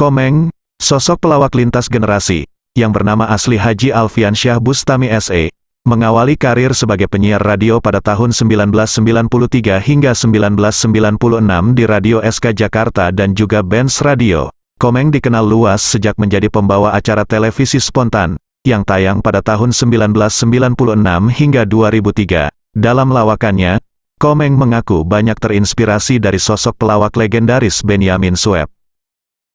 Komeng, sosok pelawak lintas generasi, yang bernama asli Haji Alfian Syah Bustami S.E., mengawali karir sebagai penyiar radio pada tahun 1993 hingga 1996 di Radio SK Jakarta dan juga Benz Radio. Komeng dikenal luas sejak menjadi pembawa acara televisi spontan, yang tayang pada tahun 1996 hingga 2003. Dalam lawakannya, Komeng mengaku banyak terinspirasi dari sosok pelawak legendaris Benyamin Sueb.